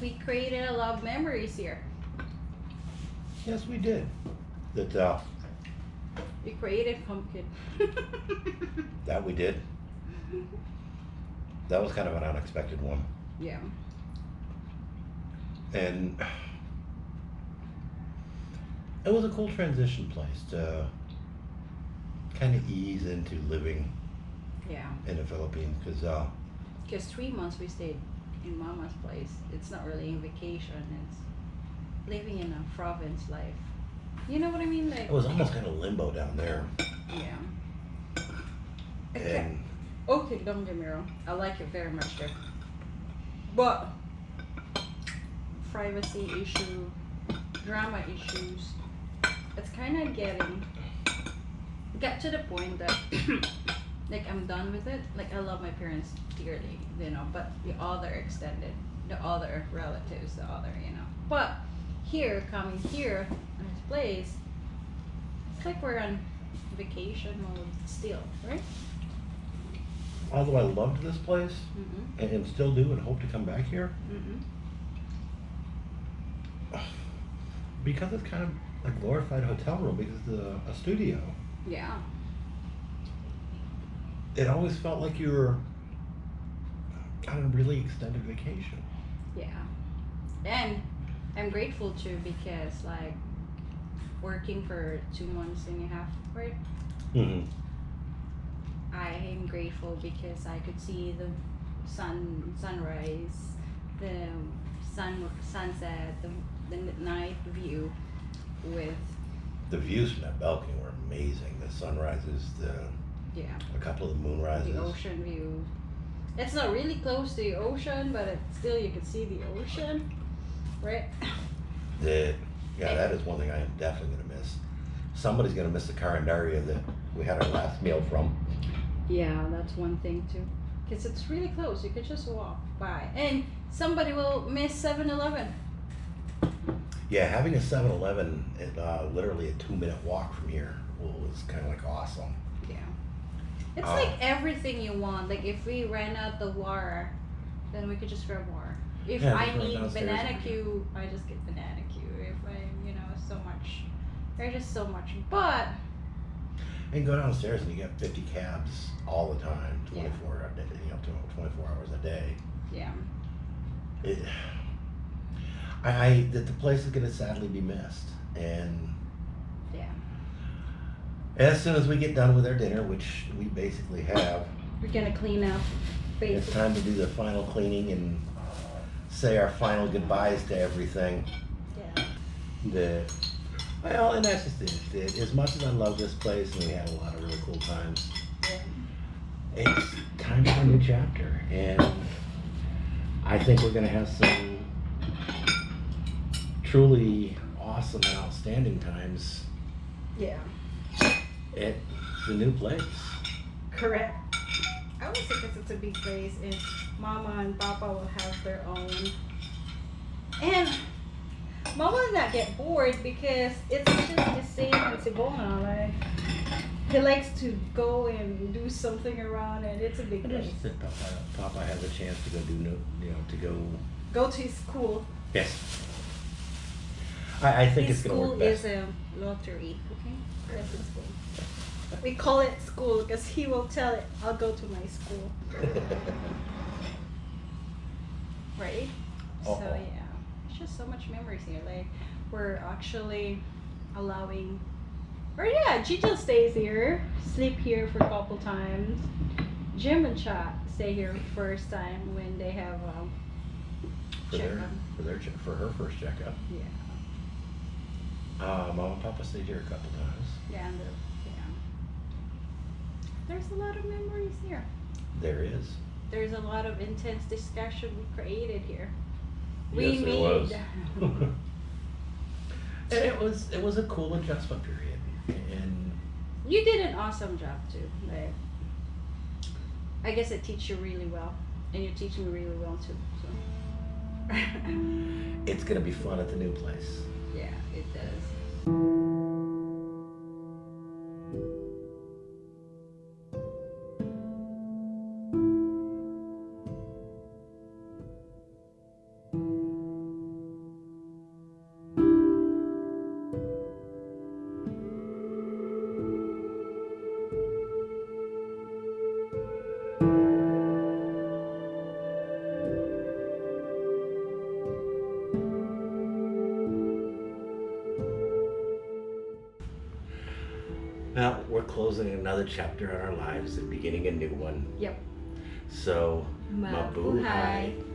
we created a lot of memories here. Yes, we did. That, uh, We created pumpkin. that we did. That was kind of an unexpected one. yeah. And it was a cool transition place to kind of ease into living Yeah. in the Philippines because uh, Because three months we stayed in Mama's place. It's not really a vacation. It's living in a province life. You know what I mean? Like it was almost kind of limbo down there. yeah. Okay. And Okay, don't get me wrong. I like it very much there. But privacy issue, drama issues, it's kind of getting get to the point that like I'm done with it. Like I love my parents dearly, you know, but the other extended, the other relatives, the other, you know. But here, coming here in this place, it's like we're on vacation mode still, right? although I loved this place Mm-hmm. and, and still do and hope to come back here Mm-hmm. because it's kind of a glorified hotel room because it's a, a studio. Yeah. It always felt like you were on a really extended vacation. Yeah. And I'm grateful too because like working for two months and a half, right? Mm-hmm. I am grateful because I could see the sun sunrise, the sun sunset, the, the night view with The views from that balcony were amazing. The sunrises, the yeah a couple of the moonrises. the ocean view. It's not really close to the ocean, but it, still you can see the ocean, right? The yeah, that is one thing I am definitely gonna miss. Somebody's gonna miss the carinderia that we had our last meal from. Yeah, that's one thing too. Because it's really close. You could just walk by. And somebody will miss 7 Eleven. Yeah, having a 7-Eleven, at, uh, literally a two-minute walk from here, was kind of like awesome. Yeah. It's Ah. like everything you want. Like if we ran out the water, then we could just grab water. If Yeah, I need banana cue, I just get banana cue. If I, you know, so much. There's just so much. But, And go downstairs and you get 50 cabs all the time, 24 a day, you know, 24 hours a day. yeah. It, I, I that the place is gonna sadly be missed, and Yeah. As soon as we get done with our dinner, which we basically have, We're going to clean up. it's Basically. time to do the final cleaning and say our final goodbyes to everything. Yeah. The well, and that's just it. That As much as I love this place and we had a lot of really cool times, Yeah. it's time for a new chapter, and I think we're gonna have some truly awesome and outstanding times Yeah. At the new place. Correct. I would say because it's a big place and mama and papa will have their own. And mama will not get bored because it's just the same as Ivona. Like, he likes to go and do something around and it's a big place. Papa, Papa has a chance to go do no, you know, to go. Go to his school. Yes. I, I think his it's gonna school work best. School is a lottery. Okay? That's his school. We call it school because he will tell it, I'll go to my school. right? So Uh-oh. yeah, it's just so much memories here. Like we're actually allowing, or yeah, Gigi stays here, sleep here for a couple times. Jim and Chat stay here first time when they have um, for their, checkup. for their che- for her first checkup. Yeah, Uh, Mama and Papa stayed here a couple times. yeah, and the, yeah. There's a lot of memories here. There is. There's a lot of intense discussion we created here. We Yes, there was. made. and it was it was a cool adjustment period, and You did an awesome job too. Like, I guess it teach you really well, and you teach me really well too. So. it's gonna be fun at the new place. yeah, it does. Now we're closing another chapter in our lives and beginning a new one. Yep. So, Mabuhay. mabuhay.